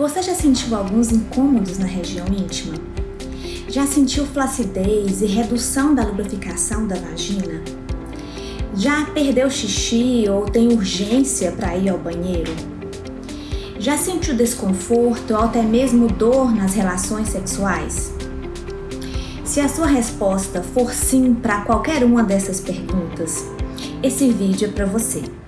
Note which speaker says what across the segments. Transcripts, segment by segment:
Speaker 1: Você já sentiu alguns incômodos na região íntima? Já sentiu flacidez e redução da lubrificação da vagina? Já perdeu xixi ou tem urgência para ir ao banheiro? Já sentiu desconforto ou até mesmo dor nas relações sexuais? Se a sua resposta for sim para qualquer uma dessas perguntas, esse vídeo é para você.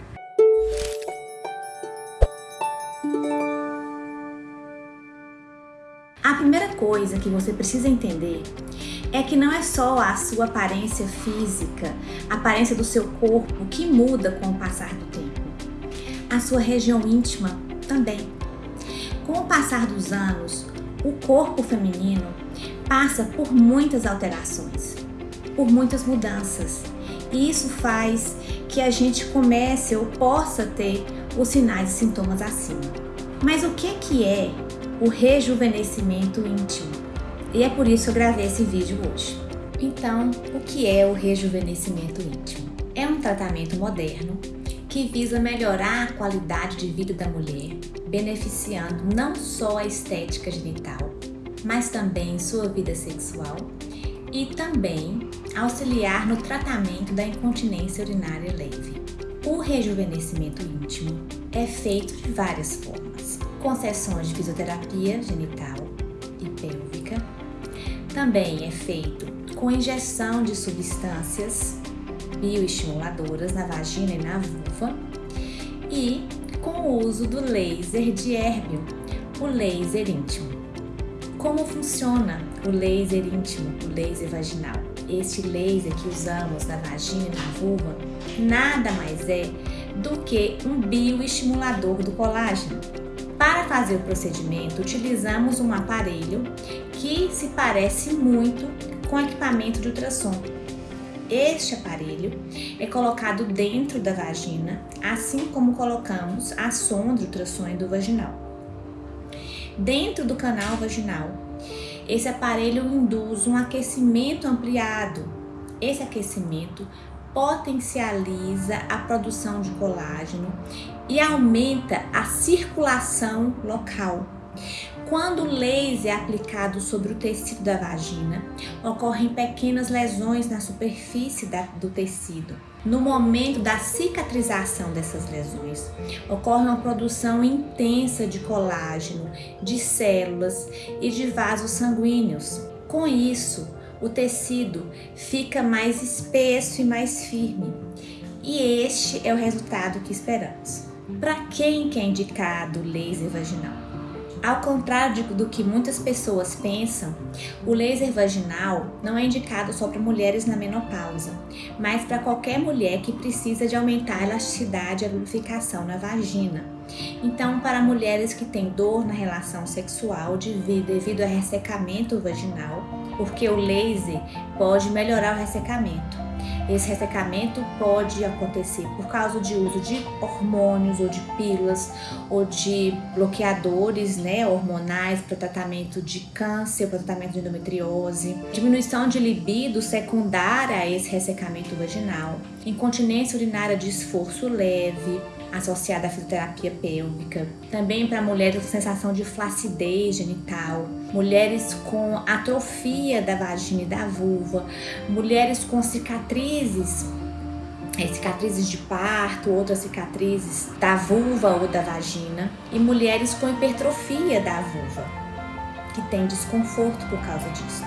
Speaker 1: A primeira coisa que você precisa entender é que não é só a sua aparência física, a aparência do seu corpo que muda com o passar do tempo. A sua região íntima também. Com o passar dos anos, o corpo feminino passa por muitas alterações, por muitas mudanças. E isso faz que a gente comece ou possa ter os sinais e sintomas acima. Mas o que, que é o rejuvenescimento íntimo. E é por isso que eu gravei esse vídeo hoje. Então, o que é o rejuvenescimento íntimo? É um tratamento moderno que visa melhorar a qualidade de vida da mulher, beneficiando não só a estética genital, mas também sua vida sexual e também auxiliar no tratamento da incontinência urinária leve. O rejuvenescimento íntimo é feito de várias formas com sessões de fisioterapia genital e pélvica. Também é feito com injeção de substâncias bioestimuladoras na vagina e na vulva e com o uso do laser de Erbium, o laser íntimo. Como funciona o laser íntimo, o laser vaginal? Este laser que usamos na vagina e na vulva nada mais é do que um bioestimulador do colágeno para fazer o procedimento, utilizamos um aparelho que se parece muito com equipamento de ultrassom. Este aparelho é colocado dentro da vagina, assim como colocamos a sonda de ultrassom vaginal. Dentro do canal vaginal, esse aparelho induz um aquecimento ampliado. Esse aquecimento potencializa a produção de colágeno e aumenta a circulação local. Quando o laser é aplicado sobre o tecido da vagina, ocorrem pequenas lesões na superfície da, do tecido. No momento da cicatrização dessas lesões, ocorre uma produção intensa de colágeno, de células e de vasos sanguíneos. Com isso, o tecido fica mais espesso e mais firme. E este é o resultado que esperamos. Para quem que é indicado o laser vaginal? Ao contrário do que muitas pessoas pensam, o laser vaginal não é indicado só para mulheres na menopausa, mas para qualquer mulher que precisa de aumentar a elasticidade e a lubrificação na vagina. Então, para mulheres que têm dor na relação sexual devido a ressecamento vaginal, porque o laser pode melhorar o ressecamento. Esse ressecamento pode acontecer por causa de uso de hormônios ou de pílulas ou de bloqueadores né, hormonais para tratamento de câncer, para tratamento de endometriose, diminuição de libido secundária a esse ressecamento vaginal, incontinência urinária de esforço leve, associada à fisioterapia pélvica. Também para mulheres com sensação de flacidez genital, mulheres com atrofia da vagina e da vulva, mulheres com cicatrizes é, cicatrizes de parto, outras cicatrizes da vulva ou da vagina, e mulheres com hipertrofia da vulva, que tem desconforto por causa disso.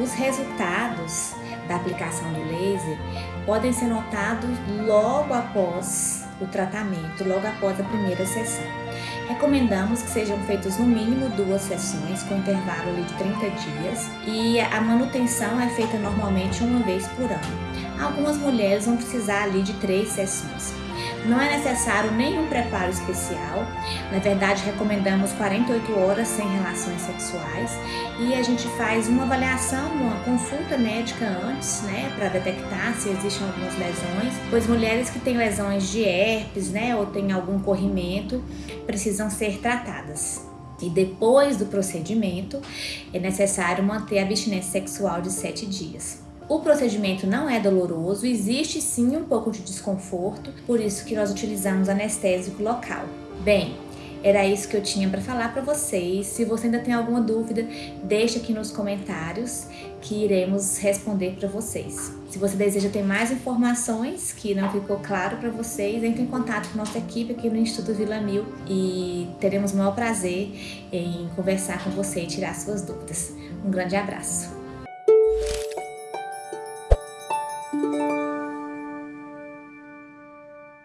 Speaker 1: Os resultados da aplicação do laser podem ser notados logo após o tratamento logo após a primeira sessão. Recomendamos que sejam feitas no mínimo duas sessões com intervalo de 30 dias e a manutenção é feita normalmente uma vez por ano. Algumas mulheres vão precisar ali de três sessões. Não é necessário nenhum preparo especial. Na verdade, recomendamos 48 horas sem relações sexuais e a gente faz uma avaliação, uma consulta médica antes, né, para detectar se existem algumas lesões, pois mulheres que têm lesões de herpes, né, ou têm algum corrimento, precisam ser tratadas. E depois do procedimento, é necessário manter a abstinência sexual de 7 dias. O procedimento não é doloroso, existe sim um pouco de desconforto, por isso que nós utilizamos anestésico local. Bem, Era isso que eu tinha para falar para vocês. Se você ainda tem alguma dúvida, deixa aqui nos comentários que iremos responder para vocês. Se você deseja ter mais informações que não ficou claro para vocês, entre em contato com nossa equipe aqui no Instituto Vila Mil e teremos o maior prazer em conversar com você e tirar suas dúvidas. Um grande abraço.